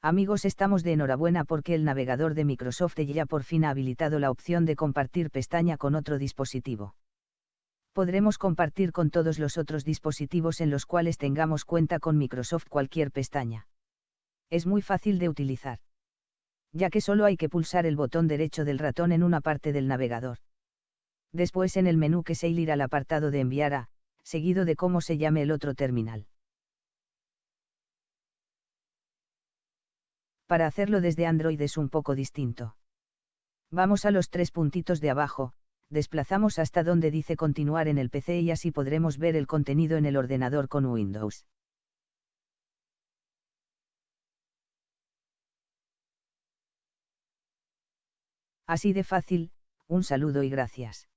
Amigos, estamos de enhorabuena porque el navegador de Microsoft ya por fin ha habilitado la opción de compartir pestaña con otro dispositivo. Podremos compartir con todos los otros dispositivos en los cuales tengamos cuenta con Microsoft cualquier pestaña. Es muy fácil de utilizar. Ya que solo hay que pulsar el botón derecho del ratón en una parte del navegador. Después en el menú que se ir al apartado de enviar a, seguido de cómo se llame el otro terminal. Para hacerlo desde Android es un poco distinto. Vamos a los tres puntitos de abajo, desplazamos hasta donde dice continuar en el PC y así podremos ver el contenido en el ordenador con Windows. Así de fácil, un saludo y gracias.